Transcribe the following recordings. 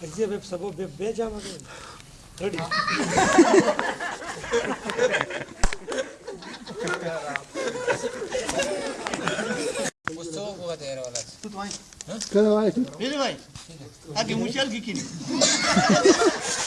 Где веб собой веб бежа могу? Ready? पुस्तकों तू तो आई कल आई तू मेरे भाई आगे मुझे की नहीं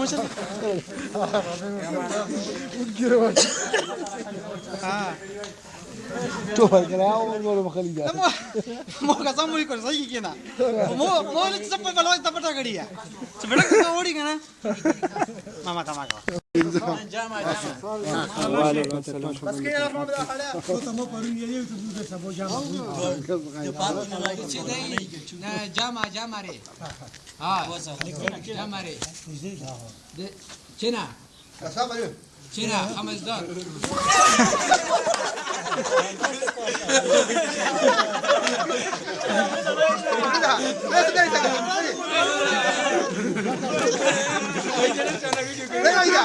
question تو فکرها او مول مخلیدا مو قسم مو کړ صحیح کینا مو مو لڅ په بلوي تپټا غړیا چې بلک ته وړي کنه ماما تا ما جمع جمع ری ها جمع ری چنا چنا خمسدار نه نه نه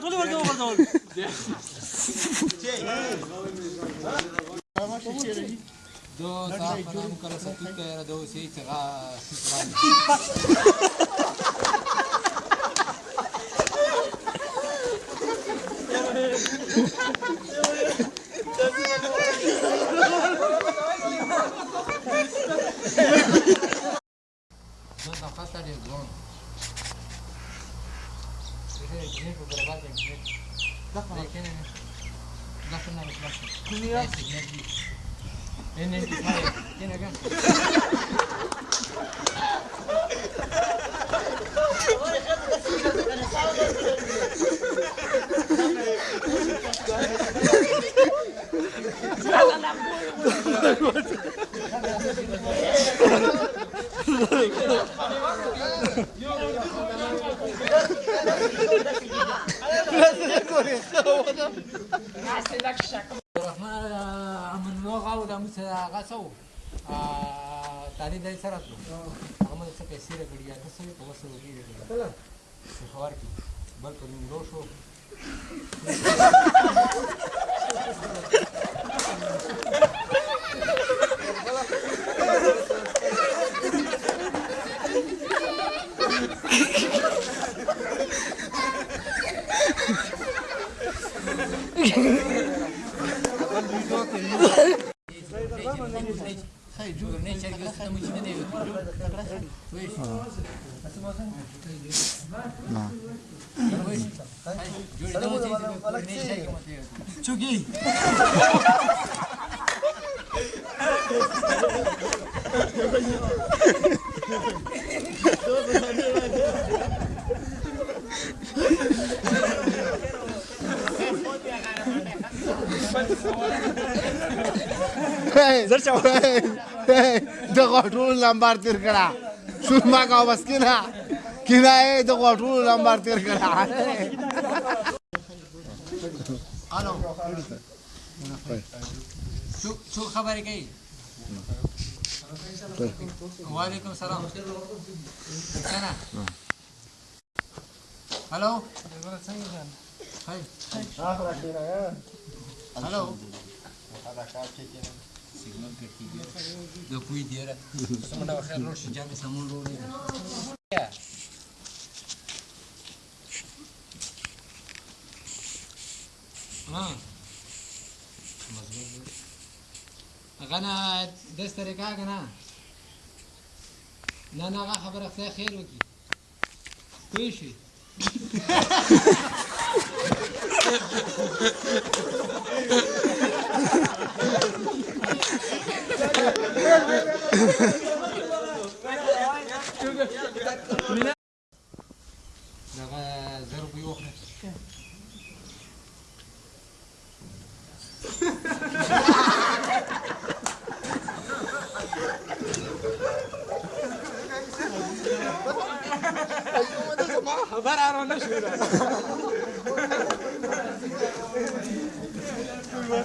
Bardol, hol Bardol, Bardol. Da, s-a arătat cu care s-a tăiat, era de o seiță, la... جنيه وضربها بجنيه ده خلاص ده كنا نتمشى كل يوم الجنيه دي ان انت صاير هنا جنب Thank you. هغه څه و تعلیم دی سره هغه مونږ څه پیسې راکړي یا څه وي په وسه روپۍ راکړي پېښور کې بل په نوم شو Thank you. चुकी زر چاوه دغه ټول لمبار تیر کړه څومره کا وسکینه کنایه د غټولو نمبر تیر کړه الو څو خبرې کوي وعلیکم سلام هلو هلو سیګنال کټیږي د کوی دیره سمونه خیر روښ جامې سمون روړې ها مضبوط هغه نه داس طریقه کنه نه نه هغه خبره خدای خیر وکړي پوه شي دغه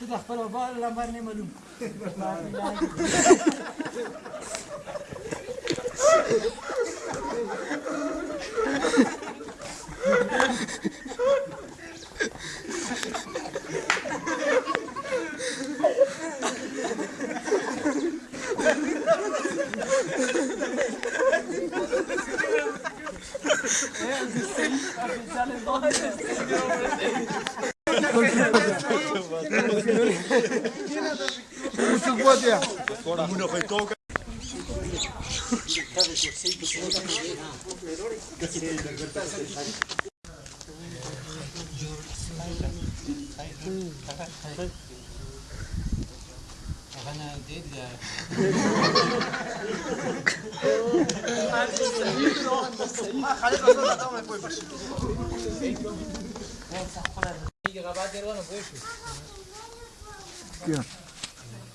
Tu da prva bar la mar nema Yeah, I was just saying, I've been telling all this. ancora.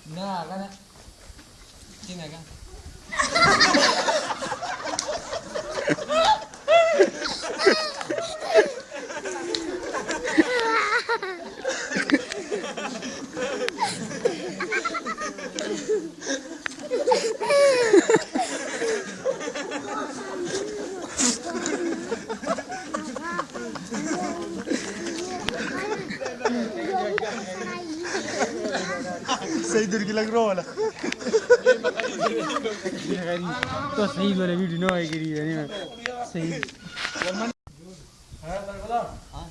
no, no, 지나가. Sei dur gila grola. तो सही बोले वीडियो ना आई करी है नहीं सही हां बोला हां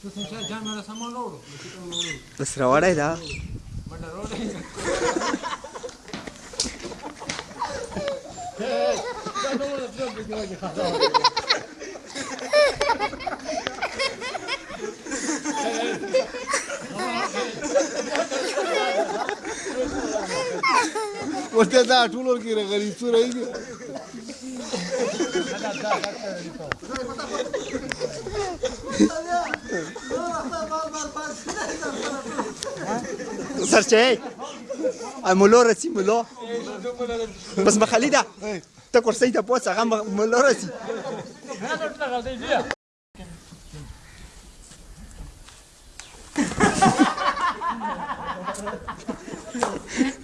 तो सोचा जान मेरा सामान लोड बस रवाड़ा था ورته دا ټول ورکی راغلی څو راځي سرچه ای مولا رسی مولا بس مخلی ده تا کرسی ده پاس اغا مولا رسی Ha ha ha!